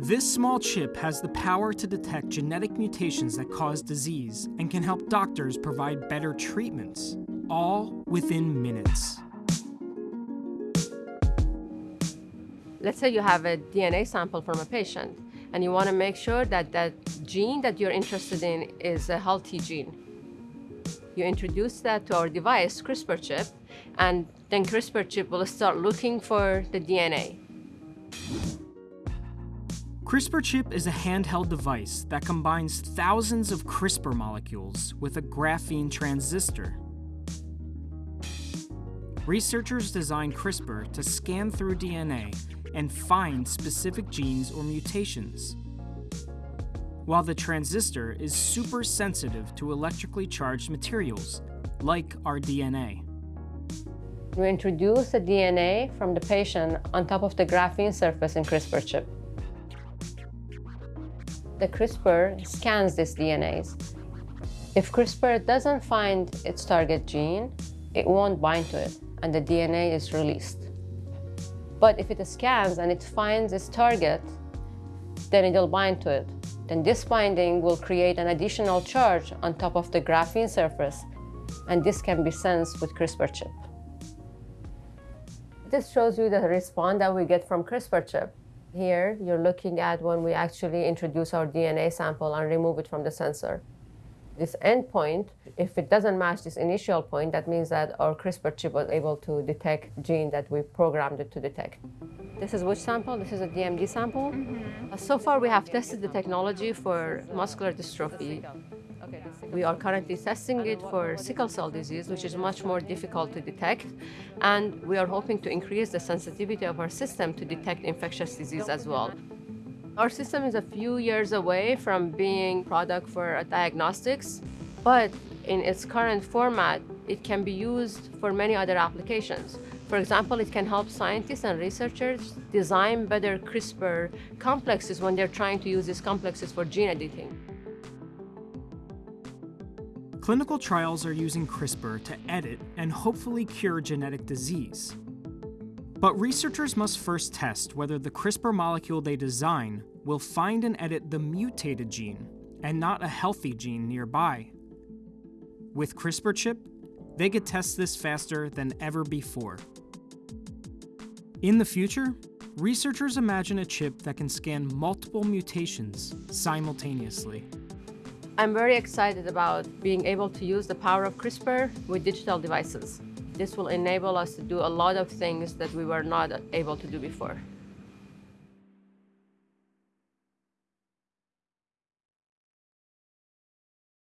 This small chip has the power to detect genetic mutations that cause disease and can help doctors provide better treatments, all within minutes. Let's say you have a DNA sample from a patient and you want to make sure that that gene that you're interested in is a healthy gene. You introduce that to our device, CRISPR chip, and then CRISPR chip will start looking for the DNA. CRISPR chip is a handheld device that combines thousands of CRISPR molecules with a graphene transistor. Researchers designed CRISPR to scan through DNA and find specific genes or mutations, while the transistor is super sensitive to electrically charged materials, like our DNA. We introduce the DNA from the patient on top of the graphene surface in CRISPR chip. The CRISPR scans these DNAs. If CRISPR doesn't find its target gene, it won't bind to it, and the DNA is released. But if it scans and it finds its target, then it'll bind to it. Then this binding will create an additional charge on top of the graphene surface, and this can be sensed with CRISPR chip. This shows you the response that we get from CRISPR chip. Here, you're looking at when we actually introduce our DNA sample and remove it from the sensor this endpoint, if it doesn't match this initial point, that means that our CRISPR chip was able to detect gene that we programmed it to detect. This is which sample? This is a DMD sample. Mm -hmm. So far, we have tested the technology for muscular dystrophy. We are currently testing it for sickle cell disease, which is much more difficult to detect. And we are hoping to increase the sensitivity of our system to detect infectious disease as well. Our system is a few years away from being product for diagnostics, but in its current format, it can be used for many other applications. For example, it can help scientists and researchers design better CRISPR complexes when they're trying to use these complexes for gene editing. Clinical trials are using CRISPR to edit and hopefully cure genetic disease. But researchers must first test whether the CRISPR molecule they design will find and edit the mutated gene and not a healthy gene nearby. With CRISPR chip, they could test this faster than ever before. In the future, researchers imagine a chip that can scan multiple mutations simultaneously. I'm very excited about being able to use the power of CRISPR with digital devices. This will enable us to do a lot of things that we were not able to do before.